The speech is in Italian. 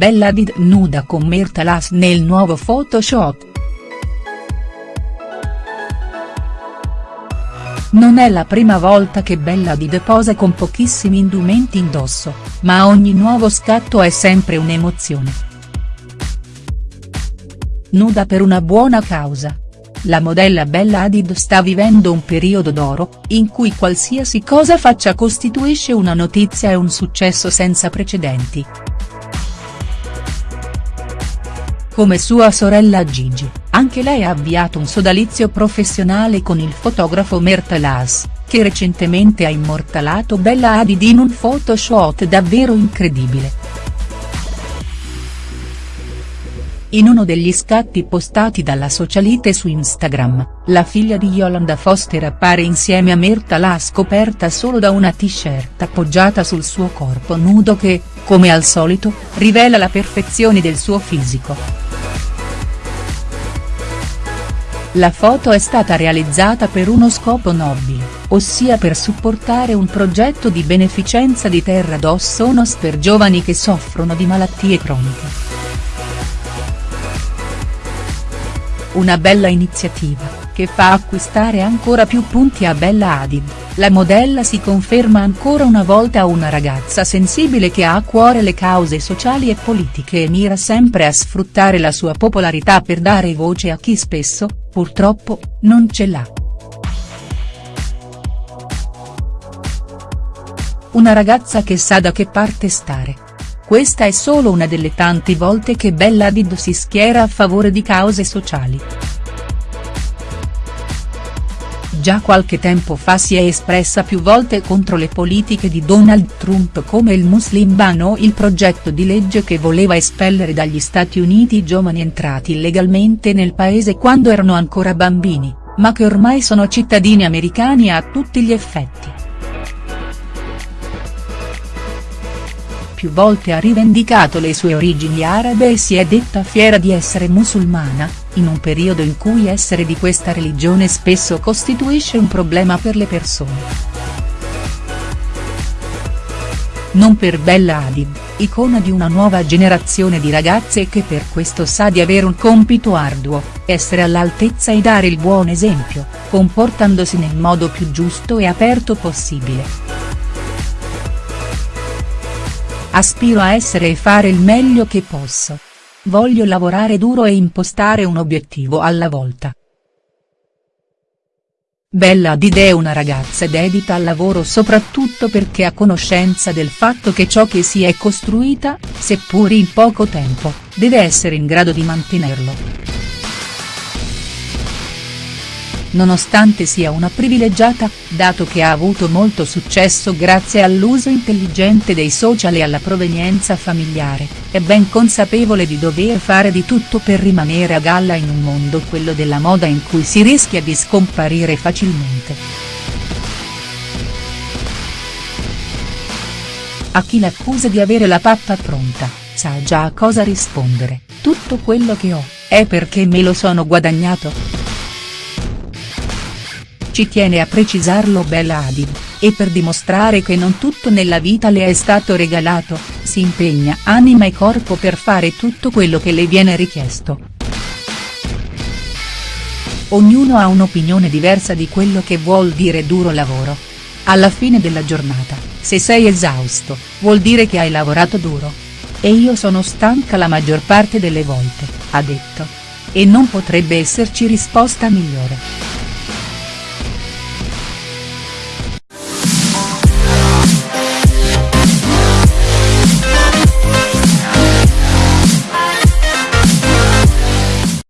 Bella Hadid nuda con Myrta Las nel nuovo Photoshop. Non è la prima volta che Bella Hadid posa con pochissimi indumenti indosso, ma ogni nuovo scatto è sempre un'emozione. Nuda per una buona causa. La modella Bella Hadid sta vivendo un periodo d'oro, in cui qualsiasi cosa faccia costituisce una notizia e un successo senza precedenti. Come sua sorella Gigi, anche lei ha avviato un sodalizio professionale con il fotografo Myrta Laas, che recentemente ha immortalato Bella Hadid in un photoshoot davvero incredibile. In uno degli scatti postati dalla socialite su Instagram, la figlia di Yolanda Foster appare insieme a Myrta Laas coperta solo da una t-shirt appoggiata sul suo corpo nudo che, come al solito, rivela la perfezione del suo fisico. La foto è stata realizzata per uno scopo nobile, ossia per supportare un progetto di beneficenza di Terra dos Sonos per giovani che soffrono di malattie croniche. Una bella iniziativa, che fa acquistare ancora più punti a Bella Hadid, la modella si conferma ancora una volta una ragazza sensibile che ha a cuore le cause sociali e politiche e mira sempre a sfruttare la sua popolarità per dare voce a chi spesso, purtroppo, non ce l'ha. Una ragazza che sa da che parte stare. Questa è solo una delle tante volte che Bella Hadid si schiera a favore di cause sociali. Già qualche tempo fa si è espressa più volte contro le politiche di Donald Trump come il Muslim Ban o il progetto di legge che voleva espellere dagli Stati Uniti i giovani entrati illegalmente nel paese quando erano ancora bambini, ma che ormai sono cittadini americani a tutti gli effetti. Più volte ha rivendicato le sue origini arabe e si è detta fiera di essere musulmana, in un periodo in cui essere di questa religione spesso costituisce un problema per le persone. Non per Bella Hadid, icona di una nuova generazione di ragazze che per questo sa di avere un compito arduo, essere all'altezza e dare il buon esempio, comportandosi nel modo più giusto e aperto possibile. Aspiro a essere e fare il meglio che posso. Voglio lavorare duro e impostare un obiettivo alla volta. Bella Hadid è una ragazza dedita al lavoro soprattutto perché ha conoscenza del fatto che ciò che si è costruita, seppur in poco tempo, deve essere in grado di mantenerlo. Nonostante sia una privilegiata, dato che ha avuto molto successo grazie all'uso intelligente dei social e alla provenienza familiare, è ben consapevole di dover fare di tutto per rimanere a galla in un mondo quello della moda in cui si rischia di scomparire facilmente. A chi l'accusa di avere la pappa pronta, sa già a cosa rispondere, tutto quello che ho, è perché me lo sono guadagnato. Ci tiene a precisarlo Bella Hadid, e per dimostrare che non tutto nella vita le è stato regalato, si impegna anima e corpo per fare tutto quello che le viene richiesto. Ognuno ha un'opinione diversa di quello che vuol dire duro lavoro. Alla fine della giornata, se sei esausto, vuol dire che hai lavorato duro. E io sono stanca la maggior parte delle volte, ha detto. E non potrebbe esserci risposta migliore.